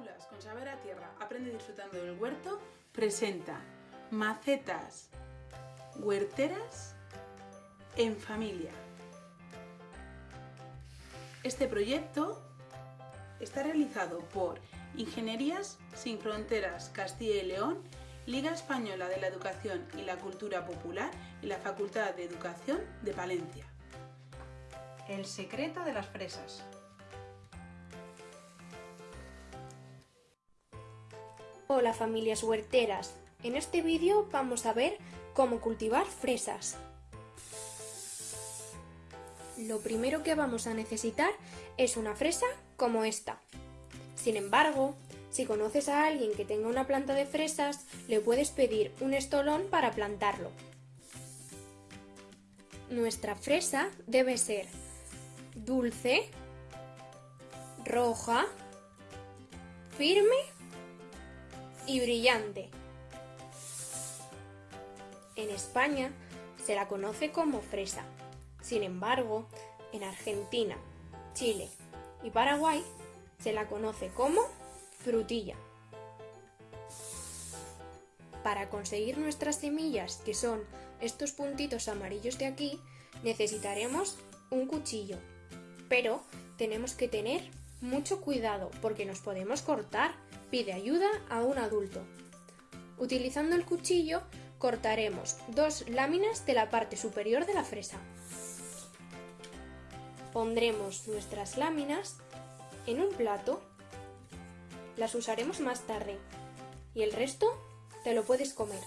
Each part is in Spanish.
Con Saber a Tierra, aprende disfrutando del huerto, presenta macetas huerteras en familia. Este proyecto está realizado por Ingenierías Sin Fronteras Castilla y León, Liga Española de la Educación y la Cultura Popular y la Facultad de Educación de Palencia. El secreto de las fresas. Hola familias huerteras, en este vídeo vamos a ver cómo cultivar fresas. Lo primero que vamos a necesitar es una fresa como esta. Sin embargo, si conoces a alguien que tenga una planta de fresas, le puedes pedir un estolón para plantarlo. Nuestra fresa debe ser dulce, roja, firme y brillante. En España se la conoce como fresa. Sin embargo, en Argentina, Chile y Paraguay se la conoce como frutilla. Para conseguir nuestras semillas, que son estos puntitos amarillos de aquí, necesitaremos un cuchillo. Pero tenemos que tener mucho cuidado porque nos podemos cortar Pide ayuda a un adulto. Utilizando el cuchillo cortaremos dos láminas de la parte superior de la fresa. Pondremos nuestras láminas en un plato. Las usaremos más tarde y el resto te lo puedes comer.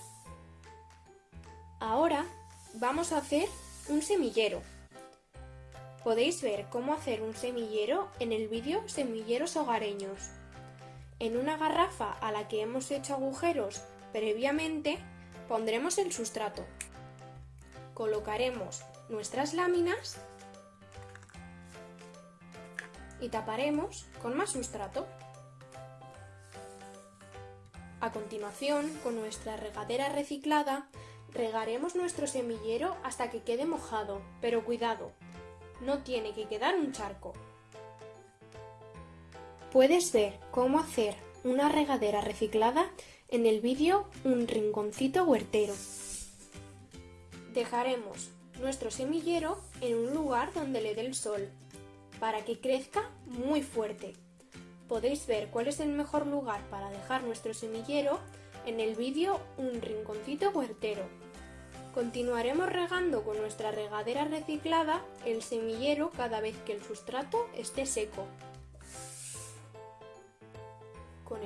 Ahora vamos a hacer un semillero. Podéis ver cómo hacer un semillero en el vídeo Semilleros Hogareños. En una garrafa a la que hemos hecho agujeros previamente pondremos el sustrato. Colocaremos nuestras láminas y taparemos con más sustrato. A continuación, con nuestra regadera reciclada, regaremos nuestro semillero hasta que quede mojado, pero cuidado, no tiene que quedar un charco. Puedes ver cómo hacer una regadera reciclada en el vídeo Un rinconcito huertero. Dejaremos nuestro semillero en un lugar donde le dé el sol, para que crezca muy fuerte. Podéis ver cuál es el mejor lugar para dejar nuestro semillero en el vídeo Un rinconcito huertero. Continuaremos regando con nuestra regadera reciclada el semillero cada vez que el sustrato esté seco.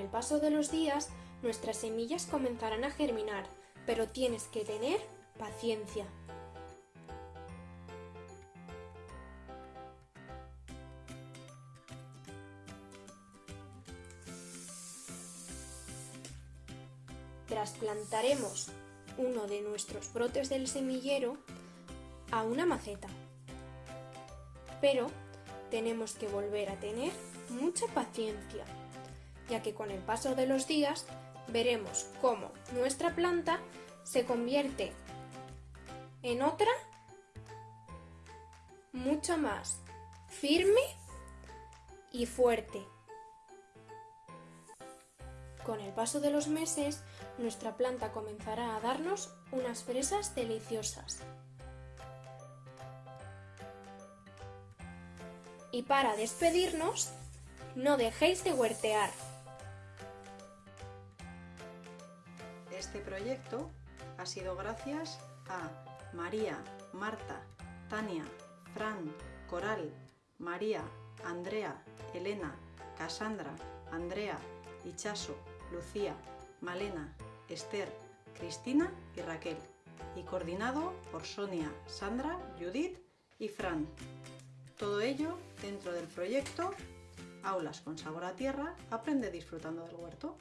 El paso de los días, nuestras semillas comenzarán a germinar, pero tienes que tener paciencia. Trasplantaremos uno de nuestros brotes del semillero a una maceta. Pero tenemos que volver a tener mucha paciencia ya que con el paso de los días veremos cómo nuestra planta se convierte en otra mucho más firme y fuerte. Con el paso de los meses, nuestra planta comenzará a darnos unas fresas deliciosas. Y para despedirnos, no dejéis de huertear. Este proyecto ha sido gracias a María, Marta, Tania, Fran, Coral, María, Andrea, Elena, Casandra, Andrea, Ichaso, Lucía, Malena, Esther, Cristina y Raquel, y coordinado por Sonia, Sandra, Judith y Fran. Todo ello dentro del proyecto Aulas con sabor a tierra, aprende disfrutando del huerto.